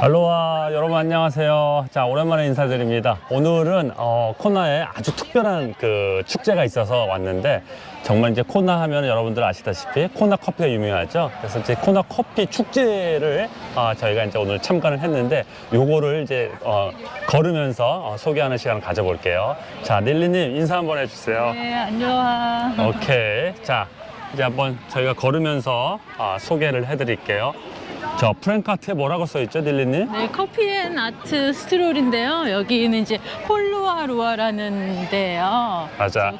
알로하 여러분 안녕하세요 자 오랜만에 인사드립니다 오늘은 어, 코나에 아주 특별한 그 축제가 있어서 왔는데 정말 이제 코나 하면 여러분들 아시다시피 코나 커피가 유명하죠 그래서 이제 코나 커피 축제를 어, 저희가 이제 오늘 참관을 했는데 요거를 이제 어, 걸으면서 어, 소개하는 시간을 가져볼게요 자 닐리님 인사 한번 해주세요 네, 안녕하. 오케이. 자, 이제 한번 저희가 걸으면서 아, 소개를 해드릴게요. 저 프랭카트에 뭐라고 써있죠, 딜리님? 네, Coffee and Art Stroll인데요. 여기는 이제 홀루알로아라는 데요. 맞아.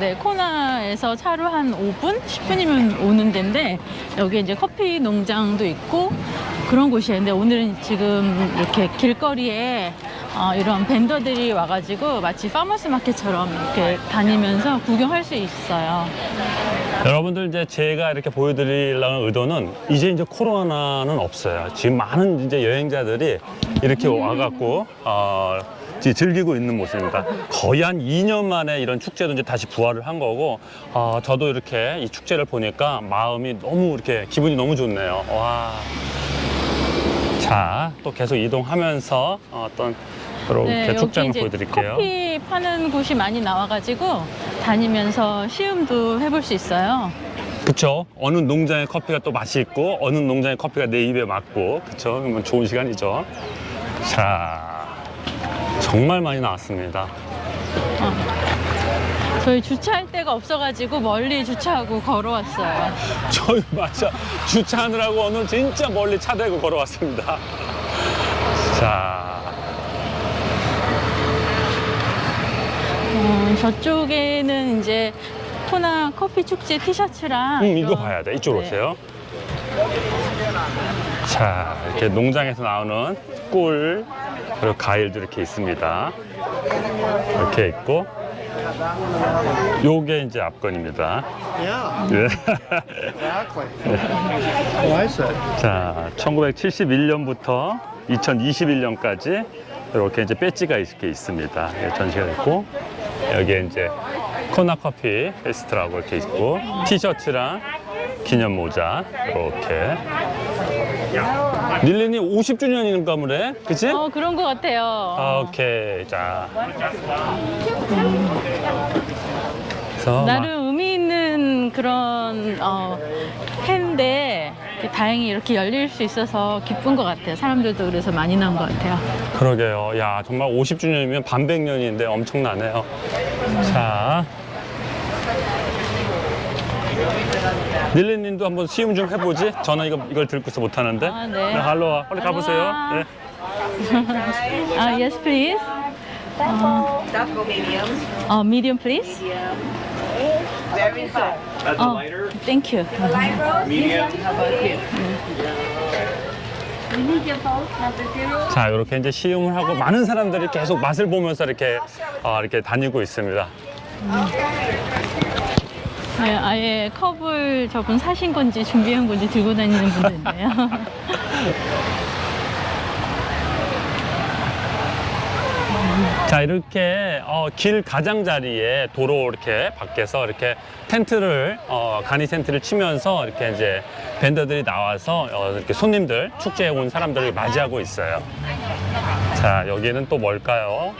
네, 코나에서 차로 한 5분, 10분이면 오는 데인데 여기 이제 커피 농장도 있고 그런 곳이에요. 근데 오늘은 지금 이렇게 길거리에 어, 이런 vendor들이 와가지고 마치 farmers market처럼 이렇게 다니면서 구경할 수 있어요. 여러분들 이제 제가 이렇게 보여드리려는 의도는 이제 이제 코로나는 없어요. 지금 많은 이제 여행자들이 이렇게 와갖고 어, 즐기고 있는 모습입니다. 거의 한 2년 만에 이런 축제도 이제 다시 부활을 한 거고 어, 저도 이렇게 이 축제를 보니까 마음이 너무 이렇게 기분이 너무 좋네요. 와. 자, 또 계속 이동하면서 어떤 이렇게 네, 축제 한번 이제 보여드릴게요. 커피 파는 곳이 많이 나와가지고 다니면서 시음도 해볼 수 있어요. 그쵸? 어느 농장의 커피가 또 맛이 있고 어느 농장의 커피가 내 입에 맞고. 그쵸? 그러면 좋은 시간이죠. 자 정말 많이 나왔습니다. 저희 주차할 데가 없어가지고 멀리 주차하고 걸어왔어요. 저희 맞아. 주차하느라고 오늘 진짜 멀리 차 대고 걸어왔습니다. 자 저쪽에는 이제 코나 커피 축제 티셔츠랑 음, 이거 봐야 돼 이쪽으로 네. 오세요 자 이렇게 농장에서 나오는 꿀 그리고 과일도 이렇게 있습니다 이렇게 있고 요게 이제 앞건입니다 Yeah. I like it. 자, 1971년부터 2021년까지 이렇게 이제 배지가 이렇게 있습니다. 예, 전시가 있고 여기에 이제 코나 커피 페스트라고 이렇게 있고 티셔츠랑 기념 모자 이렇게. 닐렌이 50주년인가 보네, 그치? 어 그런 것 같아요. 아, 오케이, 자. 나름 의미 있는 그런 어, 해인데 다행히 이렇게 열릴 수 있어서 기쁜 것 같아요. 사람들도 그래서 많이 나온 것 같아요. 그러게요. 야, 정말 50주년이면 반백년인데 엄청나네요. 자. 닐리님도 한번 시음 좀 해보지? 저는 이거, 이걸 들고서 못하는데. 아, 네. 할로와, 빨리 가보세요. 네. 아, yes, please. 어, medium, please. Very soft. 어, thank you. Light rose. Medium. How about you? We need your both number zero. 자, 이렇게 이제 시음을 하고 많은 사람들이 계속 맛을 보면서 이렇게, 어, 이렇게 다니고 있습니다. 네, 아예 컵을 저분 사신 건지 준비한 건지 들고 다니는 분도 있네요. 자 이렇게 어, 길 가장자리에 도로 이렇게 밖에서 이렇게 텐트를 어, 간이 텐트를 치면서 이렇게 이제 밴더들이 나와서 어, 이렇게 손님들 축제에 온 사람들을 맞이하고 있어요. 자 여기는 또 뭘까요?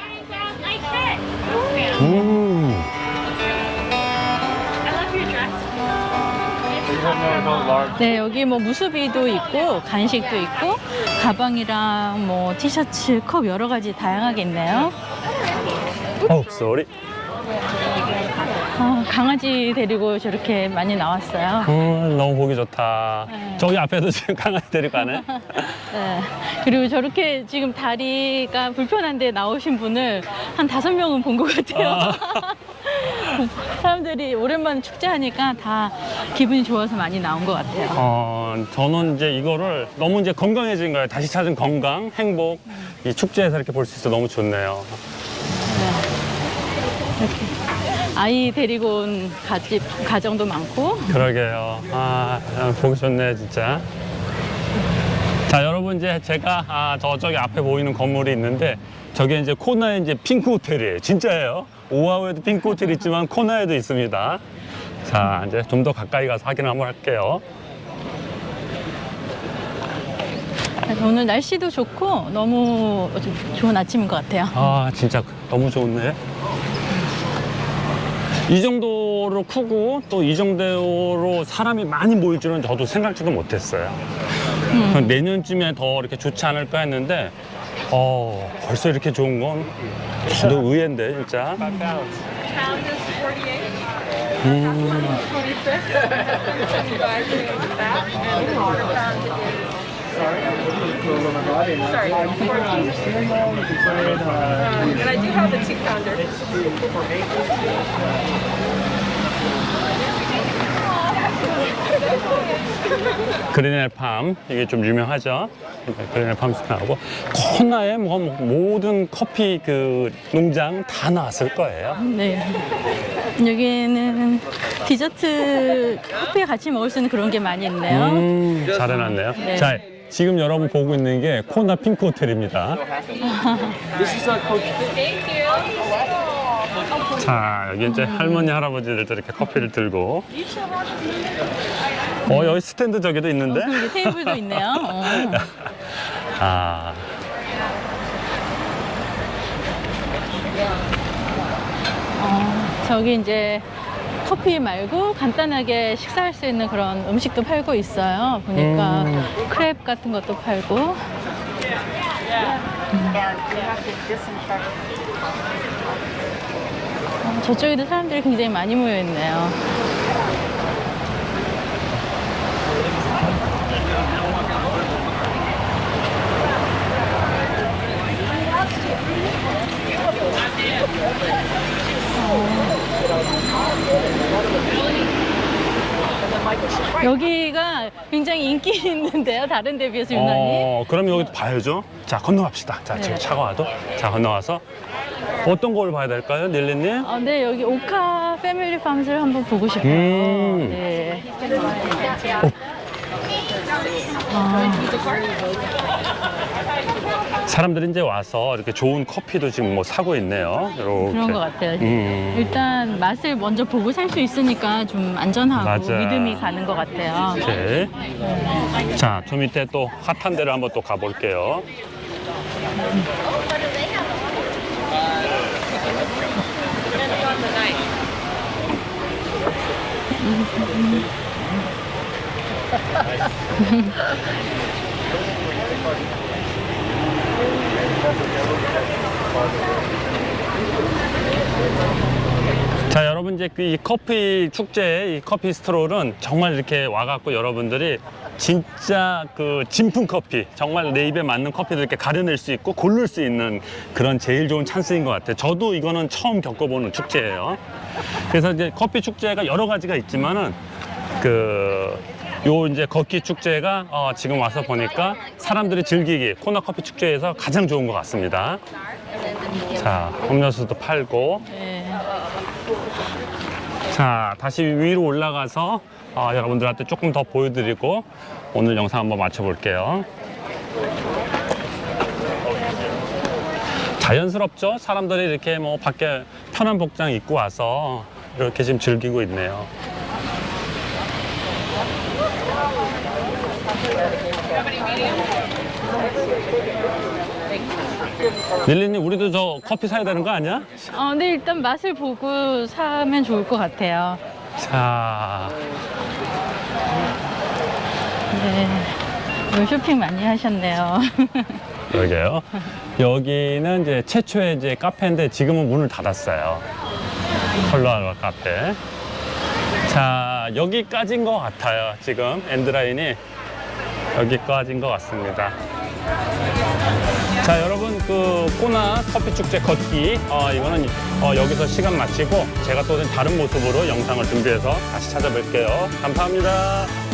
음, 네, 여기 뭐 무수비도 있고 간식도 있고 가방이랑 뭐 티셔츠, 컵 여러 가지 다양하게 있네요. 어, 쏘리. 아, 강아지 데리고 저렇게 많이 나왔어요. 음, 너무 보기 좋다. 네. 저기 앞에도 지금 강아지 데리고 가네. 네. 그리고 저렇게 지금 다리가 불편한데 나오신 분을 한 다섯 명은 본 것 같아요. 아. 사람들이 오랜만에 축제하니까 다 기분이 좋아서 많이 나온 것 같아요. 어, 저는 이제 이거를 너무 이제 건강해진 거예요. 다시 찾은 건강, 행복. 이 축제에서 이렇게 볼 수 있어 너무 좋네요. 아이 데리고 온 가집, 가정도 많고 그러게요. 아, 보기 좋네, 진짜. 자, 여러분, 이제 제가 아, 저쪽에 앞에 보이는 건물이 있는데 저게 이제 코나의 이제 핑크 호텔이에요. 진짜예요. 오하우에도 핑크 호텔 있지만 코나에도 있습니다. 자, 이제 좀 더 가까이 가서 확인을 한번 할게요. 오늘 날씨도 좋고 너무 좋은 아침인 것 같아요. 아 진짜 너무 좋네. 이 정도로 크고 또 이 정도로 사람이 많이 모일 줄은 저도 생각지도 못했어요. 내년쯤에 더 이렇게 좋지 않을까 했는데 어 벌써 이렇게 좋은 건 저도 의외인데 진짜. And I do have the two pounder. 그린엘 팜 이게 좀 유명하죠. 네, 그린엘 팜스 나오고 코나에 뭐 모든 커피 그 농장 다 나왔을 거예요. 네. 여기는 디저트 커피에 같이 먹을 수 있는 그런 게 많이 있네요. 음, 잘 해놨네요. 네. 자, 지금 여러분 보고 있는 게 코나 핑크 호텔입니다. 자, 여기 이제 할머니, 할아버지들도 이렇게 커피를 들고. 어, 여기 스탠드 저기도 있는데? 어, 여기 테이블도 있네요. 어. 아. 어, 저기 이제 커피 말고 간단하게 식사할 수 있는 그런 음식도 팔고 있어요. 보니까 음. 크랩 같은 것도 팔고. 어, 저쪽에도 사람들이 굉장히 많이 모여 있네요. 여기가 굉장히 인기 있는데요. 다른 데 비해서 유난히. 어, 그럼 여기 봐야죠. 자, 건너갑시다. 자, 네. 차가 와도. 자, 건너와서. 어떤 걸 봐야 될까요, 닐리님? 어, 네, 여기 오카 패밀리 팜스를 한번 보고 싶어요. 음. 네. 아, 사람들이 이제 와서 이렇게 좋은 커피도 지금 뭐 사고 있네요. 이렇게. 그런 것 같아요. 음. 일단 맛을 먼저 보고 살 수 있으니까 좀 안전하고 맞아. 믿음이 가는 것 같아요. 오케이. 자, 저 밑에 또 핫한 데를 한번 또 가볼게요. 자 여러분 이제 그이 커피 축제 이 커피 스트롤은 정말 이렇게 와갖고 여러분들이 진짜 그 진품 커피 정말 내 입에 맞는 커피를 이렇게 가려낼 수 있고 고를 수 있는 그런 제일 좋은 찬스인 것 같아요. 저도 이거는 처음 겪어보는 축제예요. 그래서 이제 커피 축제가 여러 가지가 있지만은 그 요 이제 걷기 축제가 어, 지금 와서 보니까 사람들이 즐기기 코너 커피 축제에서 가장 좋은 것 같습니다. 자, 음료수도 팔고 네. 자 다시 위로 올라가서 어, 여러분들한테 조금 더 보여드리고 오늘 영상 한번 마쳐볼게요 자연스럽죠 사람들이 이렇게 뭐 밖에 편한 복장 입고 와서 이렇게 지금 즐기고 있네요 릴리님 우리도 저 커피 사야 되는 거 아니야? 어, 근데 일단 맛을 보고 사면 좋을 것 같아요. 자 네. 쇼핑 많이 하셨네요. 여기요. 여기는 이제 최초의 이제 카페인데 지금은 문을 닫았어요. 컬러알바 카페. 자, 여기까지인 것 같아요. 지금 엔드라인이 여기까지인 것 같습니다. 자, 여러분 그 코나 커피 축제 걷기 어, 이거는 어, 여기서 시간 마치고 제가 또 다른 모습으로 영상을 준비해서 다시 찾아뵐게요. 감사합니다.